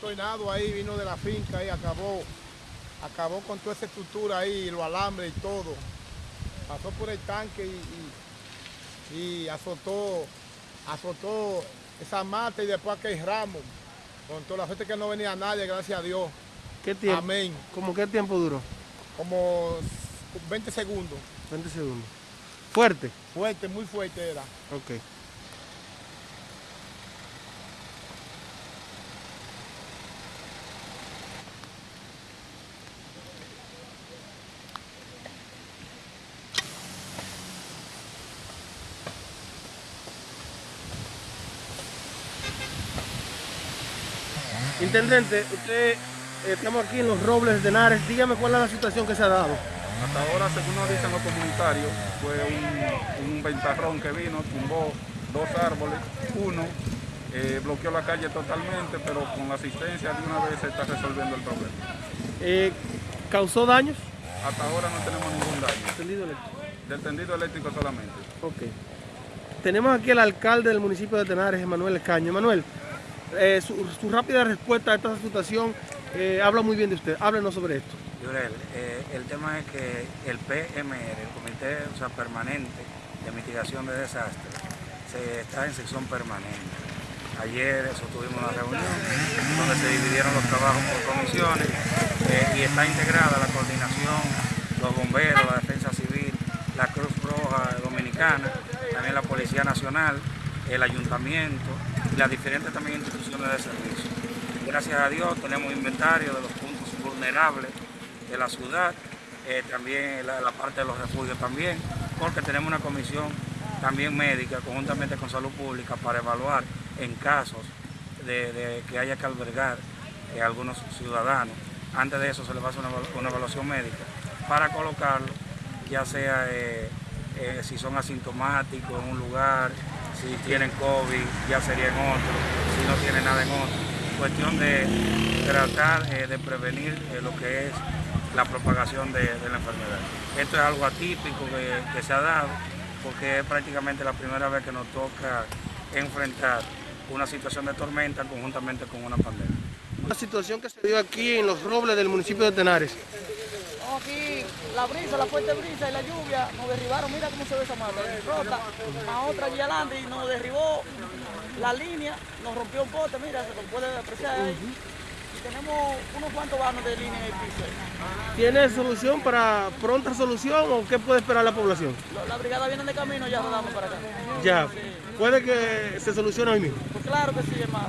tornado ahí vino de la finca y acabó acabó con toda esa estructura ahí los alambres y todo pasó por el tanque y, y, y azotó azotó esa mata y después aquel ramo con toda la gente que no venía nadie gracias a Dios ¿Qué tiempo? Amén. ¿Cómo qué tiempo duró? Como 20 segundos. 20 segundos. ¿Fuerte? Fuerte, muy fuerte era. Ok. Intendente, usted, eh, estamos aquí en los Robles de Henares. Dígame cuál es la situación que se ha dado. Hasta ahora, según nos dicen los comunitarios, fue un, un ventarrón que vino, tumbó dos árboles, uno eh, bloqueó la calle totalmente, pero con la asistencia de una vez se está resolviendo el problema. Eh, ¿Causó daños? Hasta ahora no tenemos ningún daño, Tendido eléctrico. del tendido eléctrico solamente. Ok. Tenemos aquí al alcalde del municipio de Tenares, Emanuel Caño. Emanuel, eh, su, su rápida respuesta a esta situación habla muy bien de usted. Háblenos sobre esto. Yurel, eh, el tema es que el PMR, el Comité Permanente de Mitigación de Desastres, está en sección permanente. Ayer sostuvimos una reunión donde se dividieron los trabajos por comisiones eh, y está integrada la coordinación, los bomberos, la defensa civil, la Cruz Roja Dominicana, también la Policía Nacional, el Ayuntamiento y las diferentes también instituciones de servicio. Gracias a Dios tenemos inventario de los puntos vulnerables de la ciudad, eh, también la, parte de los refugios también, porque tenemos una comisión también médica conjuntamente con salud pública para evaluar en casos de, que haya que albergar eh, algunos ciudadanos. Antes de eso se les va a hacer una, evalu- una evaluación médica para colocarlo, ya sea eh, eh, si son asintomáticos en un lugar, si tienen COVID, ya sería en otro, si no tienen nada en otro. Cuestión de tratar de prevenir lo que es la propagación de, de la enfermedad. Esto es algo atípico que, que se ha dado porque es prácticamente la primera vez que nos toca enfrentar una situación de tormenta conjuntamente con una pandemia. La situación que se dio aquí en los Robles del municipio de Tenares. No, aquí la brisa, la fuerte brisa y la lluvia nos derribaron. Mira cómo se ve esa. Rota a otra allí adelante y nos derribó la línea, nos rompió un poste, mira, se lo puede apreciar ahí. Tenemos unos cuantos vanos de línea en el piso. ¿Tiene solución para pronta solución o qué puede esperar la población? La brigada viene de camino, ya rodamos para acá. Ya, puede que se solucione hoy mismo. Pues claro que sí, hermano.